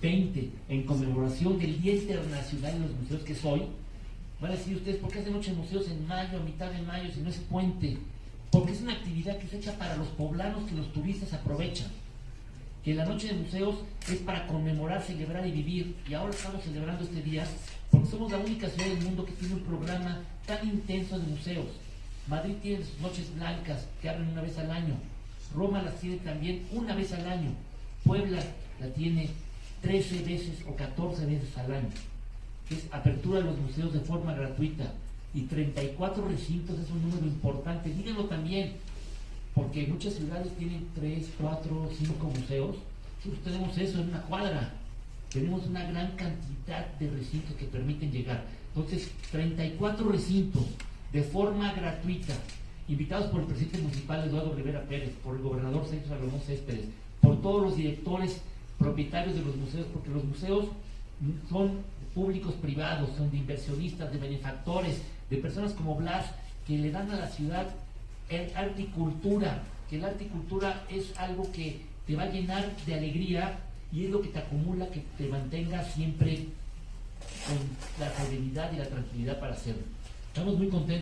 20, en conmemoración del Día Internacional de los Museos que es hoy, van a decir ustedes, ¿por qué hacen de museos en mayo, a mitad de mayo, si no es puente? Porque es una actividad que se echa para los poblanos que los turistas aprovechan. Que la noche de museos es para conmemorar, celebrar y vivir. Y ahora estamos celebrando este día porque somos la única ciudad del mundo que tiene un programa tan intenso de museos. Madrid tiene sus noches blancas que abren una vez al año. Roma las tiene también una vez al año. Puebla la tiene 13 veces o 14 veces al año. Es apertura de los museos de forma gratuita. Y 34 recintos es un número importante. Díganlo también, porque muchas ciudades tienen 3, 4, 5 museos. Nosotros tenemos eso en una cuadra. Tenemos una gran cantidad de recintos que permiten llegar. Entonces, 34 recintos de forma gratuita, invitados por el presidente municipal Eduardo Rivera Pérez, por el gobernador Sergio Salomón Céspedes, por todos los directores propietarios de los museos, porque los museos son públicos privados, son de inversionistas, de benefactores, de personas como Blas, que le dan a la ciudad el arte y cultura, que el arte y cultura es algo que te va a llenar de alegría y es lo que te acumula, que te mantenga siempre con la serenidad y la tranquilidad para hacerlo. Estamos muy contentos.